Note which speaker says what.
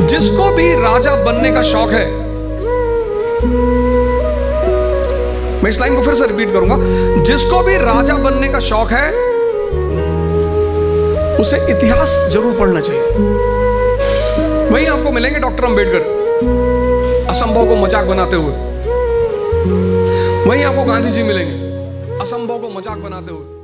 Speaker 1: जिसको भी राजा बनने का शौक है। मैं इस लाइन को फिर से रिपीट करूँगा। जिसको भी राजा बनने का शौक है, उसे इतिहास ज़रूर पढ़ना चाहिए। वहीं आपको मिलेंगे डॉक्टर अंबेडकर, असंभव को मज़ाक बनाते हुए। वहीं आपको गांधी जी मिलेंगे, असंभव को मज़ाक बनाते हुए।